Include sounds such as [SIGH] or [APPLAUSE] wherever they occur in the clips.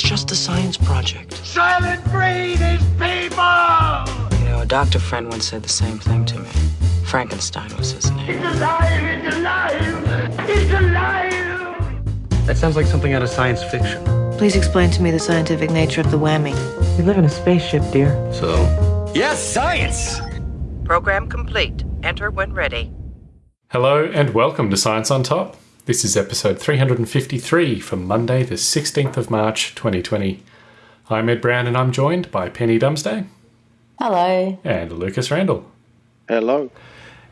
It's just a science project. Soylent Green is people! You know, a doctor friend once said the same thing to me. Frankenstein was his name. It's alive! It's alive! It's alive! That sounds like something out of science fiction. Please explain to me the scientific nature of the whammy. We live in a spaceship, dear. So? Yes, science! Program complete. Enter when ready. Hello and welcome to Science on Top. This is episode 353 for Monday, the 16th of March 2020. I'm Ed Brown and I'm joined by Penny Dumsday Hello. and Lucas Randall. Hello.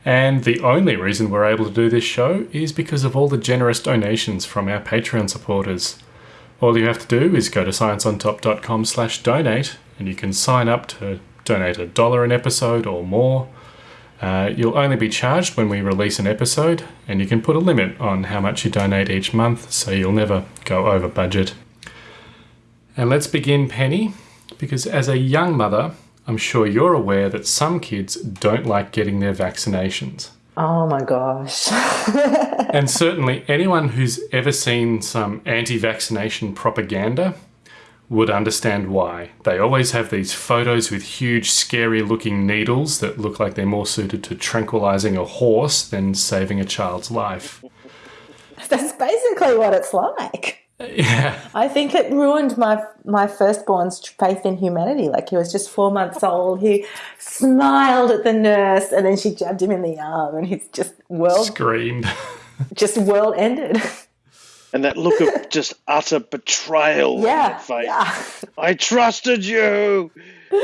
And the only reason we're able to do this show is because of all the generous donations from our Patreon supporters. All you have to do is go to scienceontop.com slash donate and you can sign up to donate a dollar an episode or more. Uh, you'll only be charged when we release an episode, and you can put a limit on how much you donate each month so you'll never go over budget. And let's begin, Penny, because as a young mother, I'm sure you're aware that some kids don't like getting their vaccinations. Oh my gosh. [LAUGHS] And certainly anyone who's ever seen some anti vaccination propaganda would understand why. They always have these photos with huge, scary looking needles that look like they're more suited to tranquilizing a horse than saving a child's life. [LAUGHS] That's basically what it's like. Yeah. I think it ruined my my firstborn's faith in humanity. Like he was just four months old. He smiled at the nurse and then she jabbed him in the arm and he's just world Screamed. just world ended. [LAUGHS] And that look of [LAUGHS] just utter betrayal Yeah, your face. yeah. I trusted you. [LAUGHS]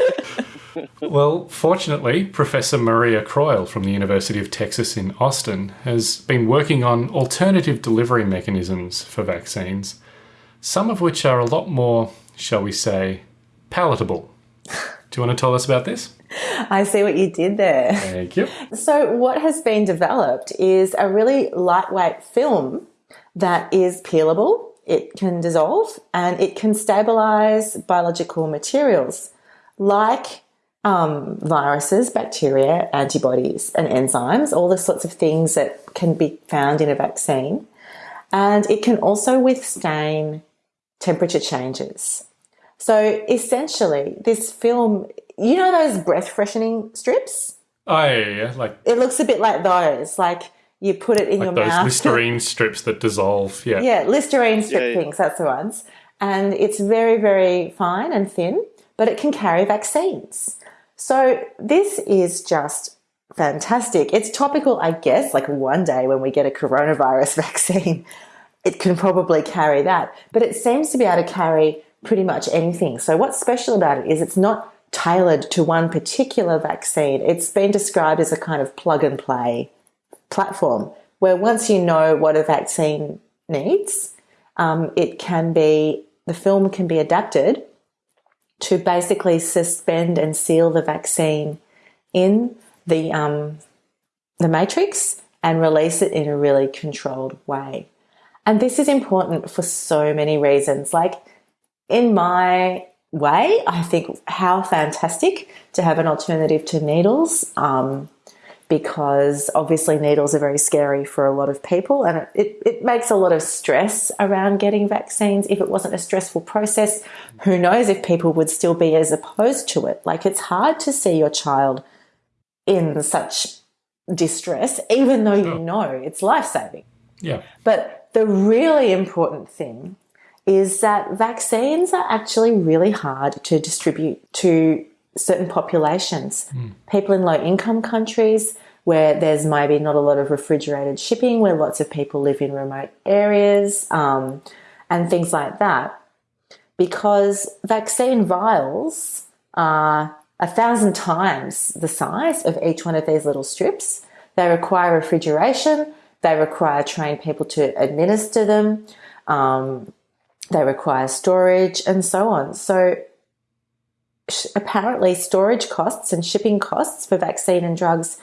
Well, fortunately, Professor Maria Croyle from the University of Texas in Austin has been working on alternative delivery mechanisms for vaccines, some of which are a lot more, shall we say, palatable. [LAUGHS] Do you want to tell us about this? I see what you did there. Thank you. So, what has been developed is a really lightweight film that is peelable, it can dissolve, and it can stabilize biological materials like um, viruses, bacteria, antibodies, and enzymes, all the sorts of things that can be found in a vaccine. And it can also withstand temperature changes. So, essentially, this film, you know, those breath freshening strips? Oh, yeah, yeah, like, It looks a bit like those. Like you put it in like your those mouth. Listerine strips that dissolve. Yeah. yeah, Listerine strip Yeah, yeah. things, that's the ones. And it's very, very fine and thin, but it can carry vaccines. So this is just fantastic. It's topical, I guess, like one day when we get a coronavirus [LAUGHS] vaccine, it can probably carry that. But it seems to be able to carry pretty much anything. So what's special about it is it's not tailored to one particular vaccine. It's been described as a kind of plug and play platform where once you know what a vaccine needs, um, it can be, the film can be adapted to basically suspend and seal the vaccine in the, um, the matrix and release it in a really controlled way. And this is important for so many reasons. Like, in my way, I think how fantastic to have an alternative to needles. Um, because obviously needles are very scary for a lot of people and it, it, it makes a lot of stress around getting vaccines. If it wasn't a stressful process, who knows if people would still be as opposed to it. Like it's hard to see your child in such distress, even though you know it's life saving. Yeah. But the really important thing is that vaccines are actually really hard to distribute to certain populations. People in low income countries where there's maybe not a lot of refrigerated shipping, where lots of people live in remote areas, um, and things like that. Because vaccine vials are a thousand times the size of each one of these little strips. They require refrigeration, they require trained people to administer them, um, they require storage, and so on. So, apparently, storage costs and shipping costs for vaccine and drugs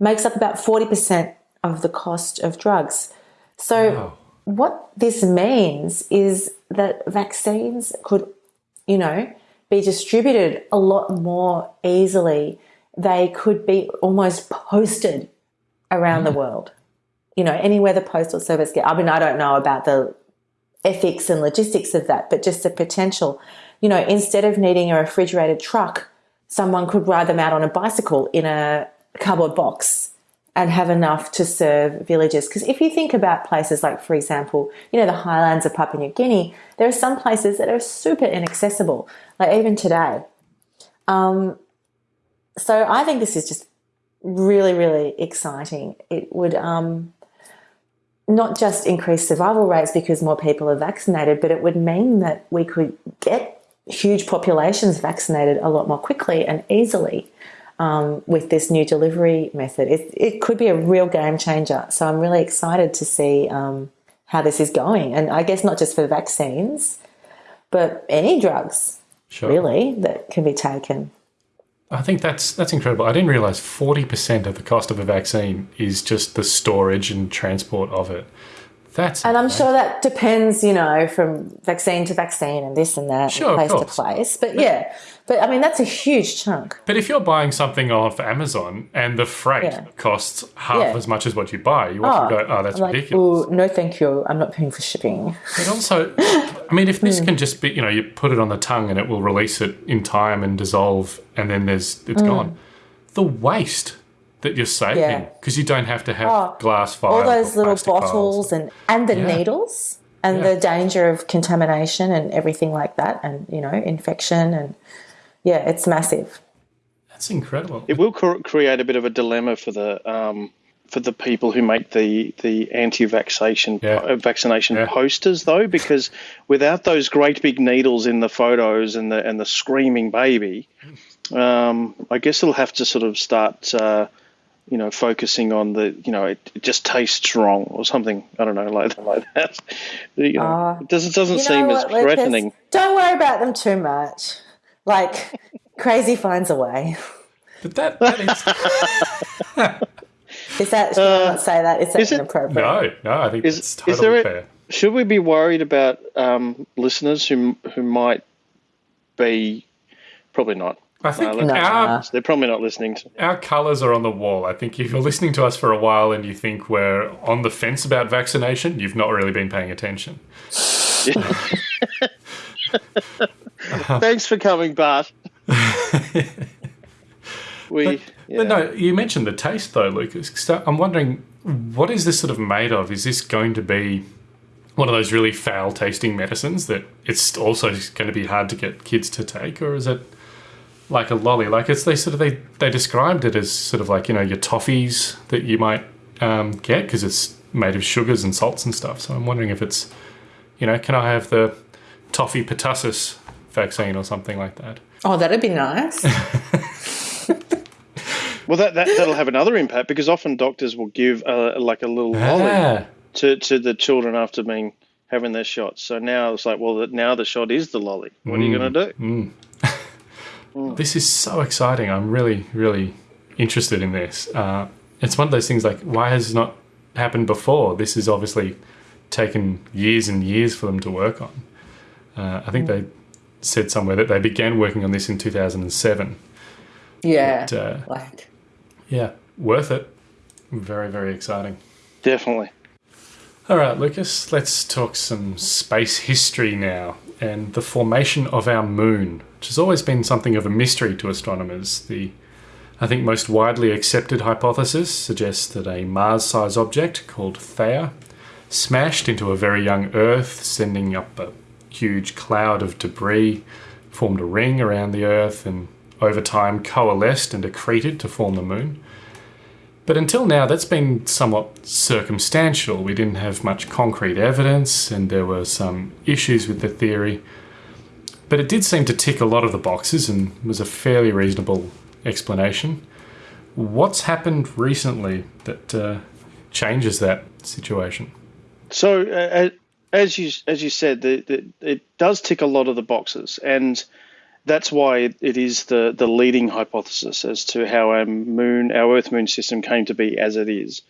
makes up about 40% of the cost of drugs. So, Wow. what this means is that vaccines could, you know, be distributed a lot more easily. They could be almost posted around the hmm. world. You know, anywhere the postal service get. I mean, I don't know about the ethics and logistics of that, but just the potential. You know, instead of needing a refrigerated truck, someone could ride them out on a bicycle in a cardboard box and have enough to serve villages. Because if you think about places like, for example, you know, the highlands of Papua New Guinea, there are some places that are super inaccessible, like even today. Um, so I think this is just really, really exciting. It would um, not just increase survival rates because more people are vaccinated, but it would mean that we could get huge populations vaccinated a lot more quickly and easily um, with this new delivery method. It, it could be a real game changer. So I'm really excited to see um, how this is going. And I guess not just for vaccines, but any drugs, Sure. really, that can be taken. I think that's that's incredible. I didn't realize 40% of the cost of a vaccine is just the storage and transport of it. That's And I'm sure that depends, you know, from vaccine to vaccine and this and that, Sure, place to place. But yeah, but I mean, that's a huge chunk. But if you're buying something off Amazon and the freight Yeah. costs half Yeah. as much as what you buy, you often go, "Oh, that's like, ridiculous." oh, no, thank you. I'm not paying for shipping. But also, [LAUGHS] I mean, if this Hmm. can just be, you know, you put it on the tongue and it will release it in time and dissolve, and then there's it's gone. The waste that you're saving Hmm. Yeah. because you don't have to have Oh, glass vials, All those little plastic vials. bottles and, and the Yeah. needles and Yeah. the danger of contamination and everything like that and, you know, infection and yeah, it's massive. That's incredible. It will cr- create a bit of a dilemma for the um, for the people who make the the anti-vaccination Yeah. uh, vaccination Yeah. posters, though, because without those great big needles in the photos and the and the screaming baby, um, I guess it'll have to sort of start. Uh, you know, focusing on the, you know, it, it just tastes wrong or something. I don't know, like, [LAUGHS] like that. You know, it doesn't doesn't You know seem as what, Lucas? threatening. Don't worry about them too much. Like, [LAUGHS] crazy finds a way. But that, that is [LAUGHS] Is that, should I not say that? Is that is it- inappropriate? no, no. I think Is- it's is totally there a- fair. Should we be worried about um, listeners who who might be probably not? I think let's- our uh, They're probably not listening to. our colours are on the wall. I think if you're listening to us for a while and you think we're on the fence about vaccination, you've not really been paying attention. [LAUGHS] Thanks for coming, Bart. [LAUGHS] we yeah. But no, you mentioned the taste though, Lucas. So I'm wondering, what is this sort of made of? Is this going to be one of those really foul tasting medicines that it's also going to be hard to get kids to take, or is it like a lolly? Like it's they sort of they they described it as sort of like you know your toffees that you might um, get because it's made of sugars and salts and stuff. So I'm wondering if it's you know can I have the toffee pertussis vaccine or something like that? Oh, that'd be nice. [LAUGHS] well, that, that that'll have another impact because often doctors will give uh, like a little lolly Ah, to, to the children after being having their shots. So now it's like, well, now the shot is the lolly. What are you going to do? This is so exciting. I'm really, really interested in this. Uh, it's one of those things like, why has it not happened before? This is obviously taken years and years for them to work on. Uh, I think they said somewhere that they began working on this in 2007. yeah. But, uh, like, yeah, worth it. Very, very exciting. Definitely. All right, Lucas, let's talk some space history now and the formation of our moon, which has always been something of a mystery to astronomers. The, I think, most widely accepted hypothesis suggests that a Mars sized object called Theia smashed into a very young Earth, sending up a huge cloud of debris, formed a ring around the Earth, and over time coalesced and accreted to form the moon. But until now, that's been somewhat circumstantial. We didn't have much concrete evidence, and there were some issues with the theory. But it did seem to tick a lot of the boxes and was a fairly reasonable explanation. What's happened recently that uh, changes that situation? So uh, as you as you said, the, the, it does tick a lot of the boxes, and that's why it is the the leading hypothesis as to how our moon, our Earth Moon system came to be as it is.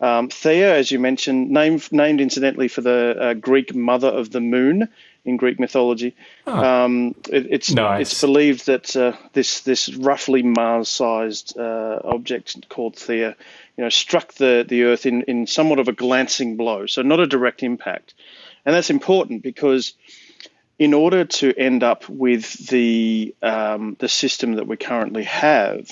Um, Theia, as you mentioned, named named incidentally for the uh, Greek mother of the moon in Greek mythology. Um, it, it's Nice. it's believed that uh, this this roughly Mars-sized uh, object called Theia, you know, struck the the Earth in in somewhat of a glancing blow, so not a direct impact. And that's important because in order to end up with the um, the system that we currently have,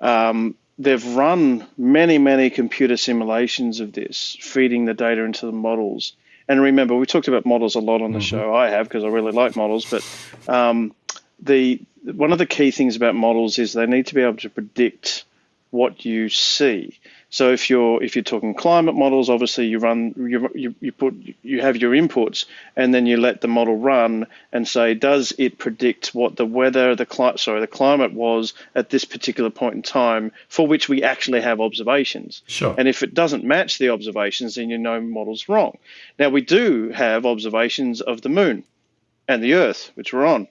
um, they've run many many computer simulations of this, feeding the data into the models. And remember, we talked about models a lot on the mm-hmm. show. I have because I really like models, but um, the one of the key things about models is they need to be able to predict what you see. So if you're if you're talking climate models, obviously you run you, you, you put you have your inputs and then you let the model run and say does it predict what the weather the climate sorry the climate was at this particular point in time for which we actually have observations. Sure. And if it doesn't match the observations, then you know model's wrong. Now we do have observations of the moon and the Earth, which we're on.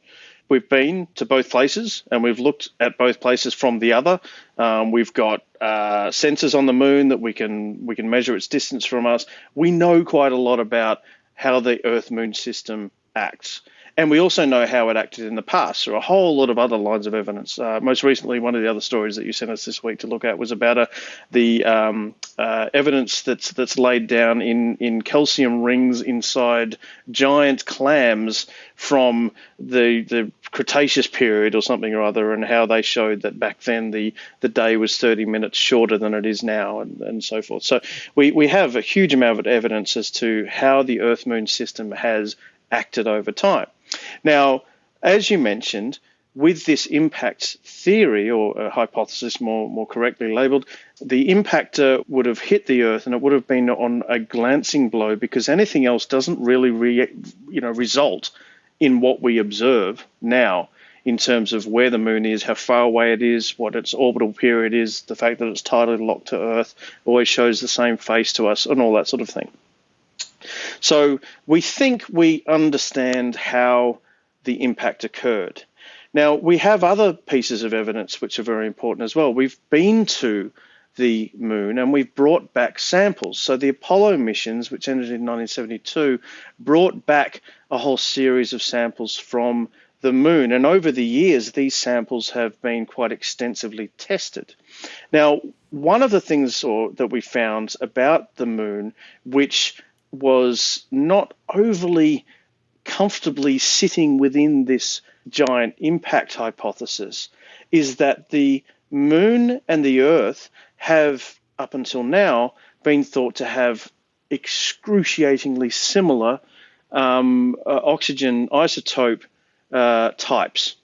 We've been to both places and we've looked at both places from the other. Um, we've got uh, sensors on the moon that we can we can measure its distance from us. We know quite a lot about how the Earth Moon system acts. And we also know how it acted in the past through a whole lot of other lines of evidence. Uh, most recently, one of the other stories that you sent us this week to look at was about uh, the um, uh, evidence that's that's laid down in, in calcium rings inside giant clams from the the Cretaceous period or something or other, and how they showed that back then the, the day was 30 minutes shorter than it is now, and, and so forth. So we, we have a huge amount of evidence as to how the Earth Moon system has acted over time. Now, as you mentioned, with this impact theory or uh, hypothesis, more more correctly labelled, the impactor uh, would have hit the Earth and it would have been on a glancing blow because anything else doesn't really re, you know result in what we observe now in terms of where the moon is, how far away it is, what its orbital period is, the fact that it's tidally locked to Earth always shows the same face to us, and all that sort of thing. So we think we understand how the impact occurred. Now, we have other pieces of evidence which are very important as well. We've been to the moon and we've brought back samples. So the Apollo missions, which ended in 1972, brought back a whole series of samples from the moon. And over the years, these samples have been quite extensively tested. Now, one of the things or, that we found about the moon, which was not overly comfortably sitting within this giant impact hypothesis is that the moon and the earth have up until now been thought to have excruciatingly similar um, uh, oxygen isotope uh, types.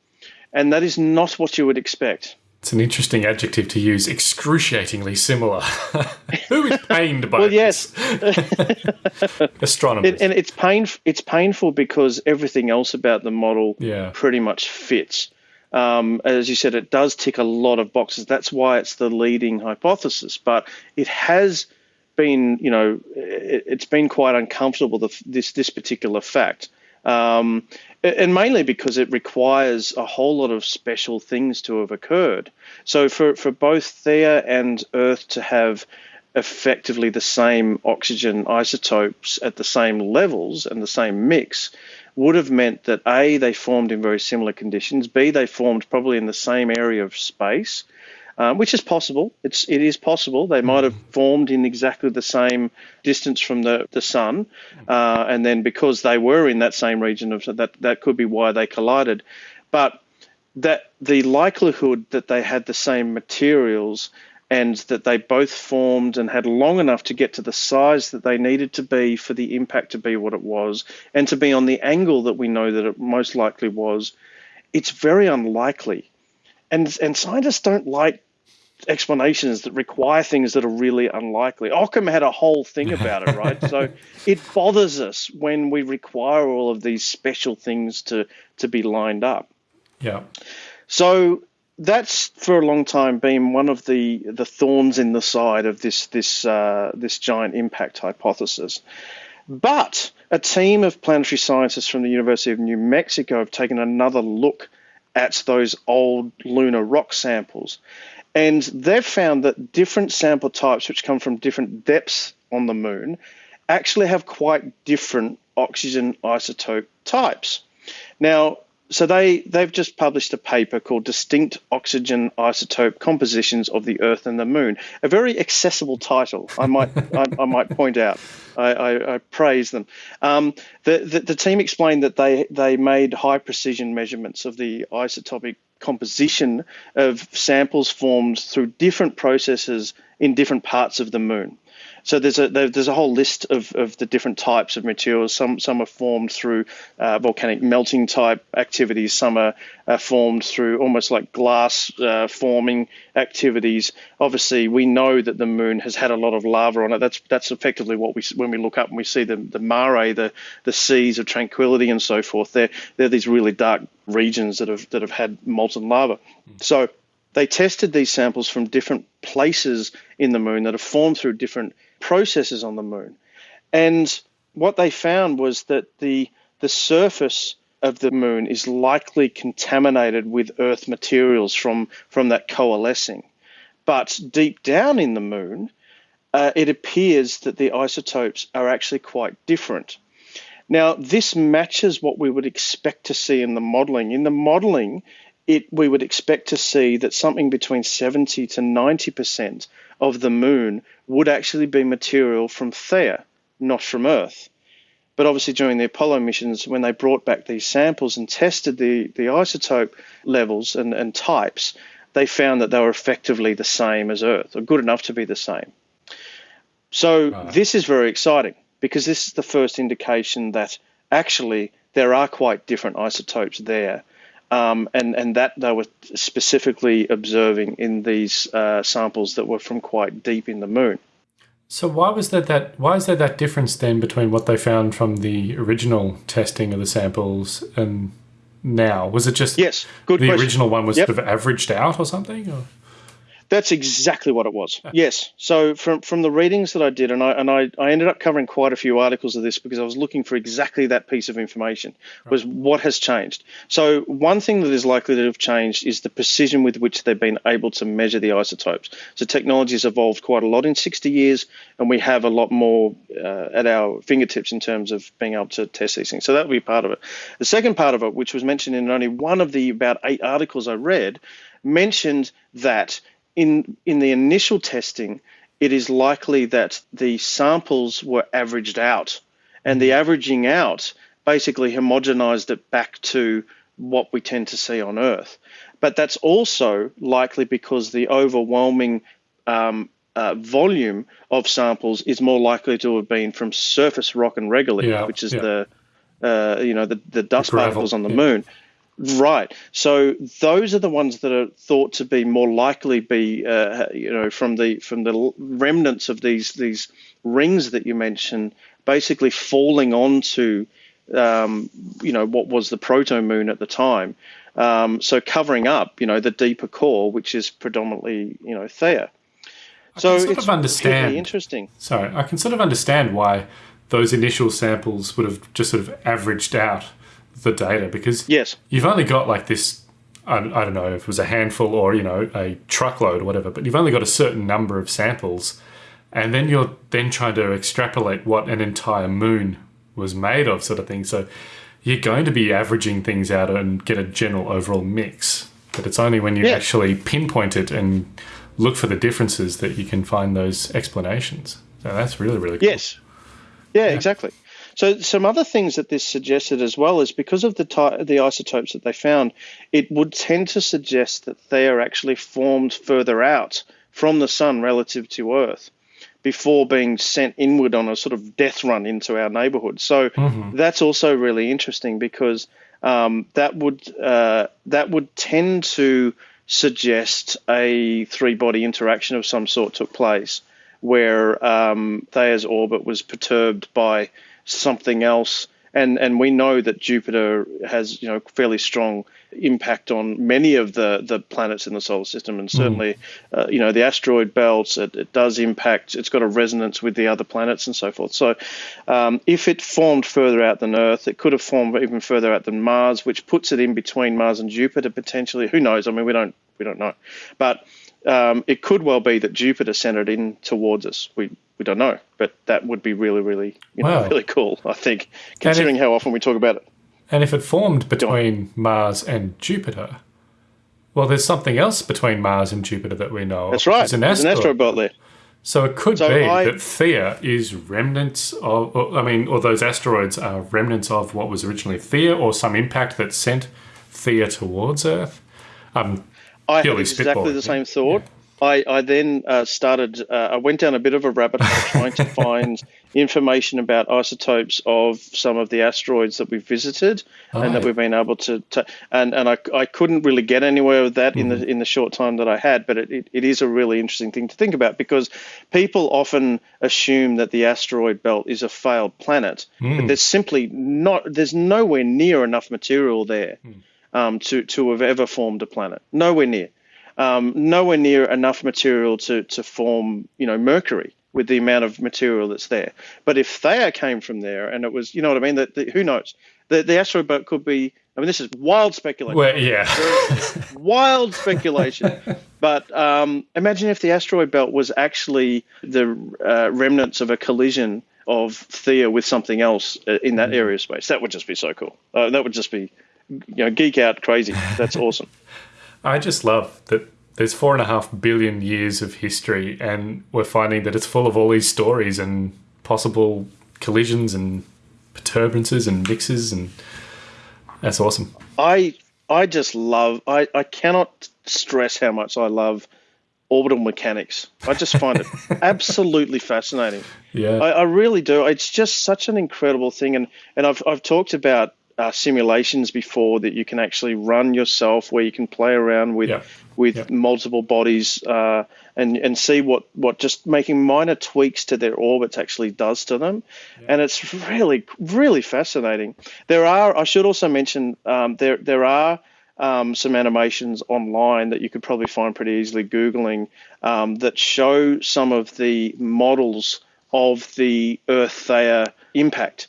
And that is not what you would expect it's an interesting adjective to use. Excruciatingly similar. [LAUGHS] Who is pained by? well, yes, [LAUGHS] astronomers. It, and it's pain. It's painful because everything else about the model yeah. pretty much fits. Um, as you said, it does tick a lot of boxes. That's why it's the leading hypothesis. But it has been, you know, it, has been quite uncomfortable. The, this this particular fact. Um, and mainly because it requires a whole lot of special things to have occurred. So for, for both Theia and Earth to have effectively the same oxygen isotopes at the same levels and the same mix would have meant that A, they formed in very similar conditions, B, they formed probably in the same area of space, um, which is possible. It's it is possible they might have formed in exactly the same distance from the the sun, uh, and then because they were in that same region of that that could be why they collided, but that the likelihood that they had the same materials and that they both formed and had long enough to get to the size that they needed to be for the impact to be what it was and to be on the angle that we know that it most likely was, it's very unlikely. And, and scientists don't like explanations that require things that are really unlikely. Occam had a whole thing about it, right? so [LAUGHS] it bothers us when we require all of these special things to to be lined up. Yeah. So that's for a long time been one of the the thorns in the side of this this uh, this giant impact hypothesis. But a team of planetary scientists from the University of New Mexico have taken another look at those old lunar rock samples and they've found that different sample types, which come from different depths on the moon, actually have quite different oxygen isotope types. Now, so they they've just published a paper called "Distinct Oxygen Isotope Compositions of the Earth and the Moon." A very accessible title, I might [LAUGHS] I, I, might point out. I, I, I praise them. Um, the, the, the team explained that they they made high precision measurements of the isotopic composition of samples formed through different processes in different parts of the moon. So there's a there's a whole list of, of the different types of materials. Some some are formed through uh, volcanic melting type activities. Some are, are formed through almost like glass uh, forming activities. Obviously, we know that the moon has had a lot of lava on it. That's that's effectively what we when we look up and we see the the mare, the the seas of tranquility and so forth. They're they're these really dark regions that have that have had molten lava. So they tested these samples from different places in the moon that are formed through different processes on the moon. And what they found was that the the surface of the moon is likely contaminated with earth materials from from that coalescing. But deep down in the moon, uh, it appears that the isotopes are actually quite different. Now, this matches what we would expect to see in the modeling. In the modeling, it we would expect to see that something between 70 to 90 percent of the moon would actually be material from Theia, not from Earth. But obviously, during the Apollo missions, when they brought back these samples and tested the, the isotope levels and, and types, they found that they were effectively the same as Earth, or good enough to be the same. So, right. this is very exciting because this is the first indication that actually there are quite different isotopes there um, and and that they were specifically observing in these uh, samples that were from quite deep in the moon. So why was there that why is there that difference then between what they found from the original testing of the samples and now? Was it just yes, good the question. original one was yep. sort of averaged out or something? Or? That's exactly what it was. [LAUGHS] Yes. So from from the readings that I did, and I and I, I ended up covering quite a few articles of this because I was looking for exactly that piece of information was what has changed. So one thing that is likely to have changed is the precision with which they've been able to measure the isotopes. So technology has evolved quite a lot in 60 years, and we have a lot more uh, at our fingertips in terms of being able to test these things. So that would be part of it. The second part of it, which was mentioned in only one of the about eight articles I read, mentioned that in in the initial testing, it is likely that the samples were averaged out, and the averaging out basically homogenized it back to what we tend to see on Earth. But that's also likely because the overwhelming um, uh, volume of samples is more likely to have been from surface rock and regolith, yeah, which is yeah. the uh, you know the, the dust particles on the yeah. moon. Right. So those are the ones that are thought to be more likely be, uh, you know, from the from the remnants of these these rings that you mentioned, basically falling onto, um, you know, what was the proto moon at the time. Um, so covering up, you know, the deeper core, which is predominantly, you know, Theia. So sort it's of understand. Really interesting. Sorry, I can sort of understand why those initial samples would have just sort of averaged out the data because yes, you've only got like this. I, I don't know if it was a handful or you know a truckload or whatever, but you've only got a certain number of samples, and then you're then trying to extrapolate what an entire moon was made of, sort of thing. So you're going to be averaging things out and get a general overall mix. But it's only when you yeah. actually pinpoint it and look for the differences that you can find those explanations. So that's really, really cool. Yes. Yeah, yeah. exactly. So some other things that this suggested as well is because of the ty- the isotopes that they found, it would tend to suggest that they are actually formed further out from the sun relative to Earth before being sent inward on a sort of death run into our neighborhood. So mm-hmm. that's also really interesting because um, that would uh, that would tend to suggest a three body interaction of some sort took place where um, Theia's orbit was perturbed by something else. And, and we know that Jupiter has you know fairly strong impact on many of the, the planets in the solar system, and certainly mm. uh, you know the asteroid belts. It, it, does impact. It's got a resonance with the other planets and so forth. So um, if it formed further out than Earth, it could have formed even further out than Mars, which puts it in between Mars and Jupiter potentially. Who knows? I mean, we don't we don't know, but um, it could well be that Jupiter centered in towards us. We we don't know, but that would be really, really, you know, wow. really cool. I think, considering if, how often we talk about it. And if it formed between Mars and Jupiter, well, there's something else between Mars and Jupiter that we know. That's right. There's an There's an asteroid. asteroid belt there. So it could So be I- that Theia is remnants of, or, I mean, or those asteroids are remnants of what was originally Theia, or some impact that sent Theia towards Earth. Um, I had exactly the same thought. I, I then uh, started, uh, I went down a bit of a rabbit hole trying to [LAUGHS] find information about isotopes of some of the asteroids that we've visited and that we've been able to, to and, and I, I couldn't really get anywhere with that in the in the short time that I had, but it, it, it is a really interesting thing to think about because people often assume that the asteroid belt is a failed planet, but there's simply not, there's nowhere near enough material there um, to, to have ever formed a planet. Nowhere near um, nowhere near enough material to, to form, you know, Mercury with the amount of material that's there. But if Theia came from there and it was, you know what I mean, that who knows? The, the asteroid belt could be, I mean, this is wild speculation. well, yeah. wild speculation. [LAUGHS] But um, imagine if the asteroid belt was actually the uh, remnants of a collision of Theia with something else uh, in that area of space. That would just be so cool. Uh, that would just be, you know, geek out crazy. That's awesome. [LAUGHS] I just love that there's four and a half billion years of history, and we're finding that it's full of all these stories and possible collisions and perturbances and mixes, and that's awesome. I I just love I, I cannot stress how much I love orbital mechanics. I just find it [LAUGHS] absolutely fascinating. Yeah. I, I really do. It's just such an incredible thing, and and I've I've talked about uh, simulations before that you can actually run yourself, where you can play around with Yeah. with Yeah. multiple bodies uh, and and see what what just making minor tweaks to their orbits actually does to them, and it's really really fascinating. There are I should also mention um, there there are. Um, some animations online that you could probably find pretty easily googling um, that show some of the models of the Earth Theia impact,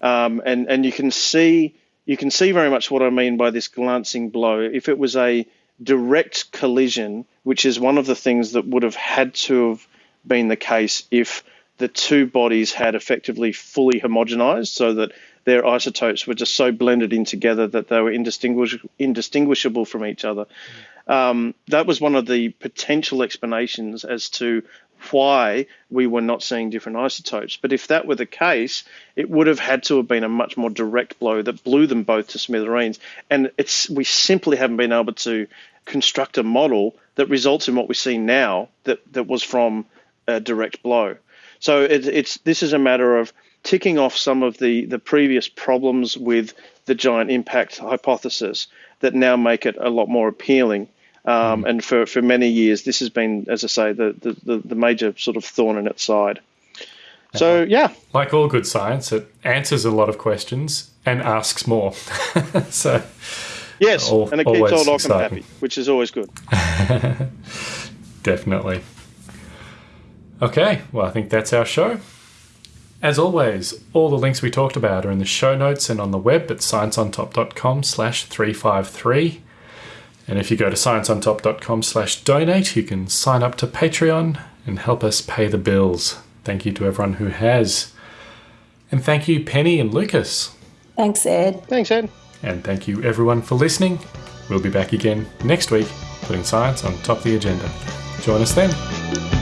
um, and and you can see you can see very much what I mean by this glancing blow. If it was a direct collision, which is one of the things that would have had to have been the case if the two bodies had effectively fully homogenized, so that their isotopes were just so blended in together that they were indistinguish- indistinguishable from each other. Um, that was one of the potential explanations as to why we were not seeing different isotopes. But if that were the case, it would have had to have been a much more direct blow that blew them both to smithereens. And it's we simply haven't been able to construct a model that results in what we see now that, that was from a direct blow. So it, it's this is a matter of ticking off some of the, the previous problems with the giant impact hypothesis that now make it a lot more appealing. Um, And for, for many years, this has been, as I say, the, the, the, the major sort of thorn in its side. So, yeah, like all good science, it answers a lot of questions and asks more. [LAUGHS] so, yes, Al- and it keeps old exciting. happy, which is always good. [LAUGHS] definitely. Okay, well, I think that's our show. As always, all the links we talked about are in the show notes and on the web at scienceontop.com slash 353. And if you go to scienceontop.com slash donate, you can sign up to Patreon and help us pay the bills. Thank you to everyone who has. And thank you, Penny and Lucas. Thanks, Ed. Thanks, Ed. And thank you, everyone, for listening. We'll be back again next week, putting science on top of the agenda. Join us then.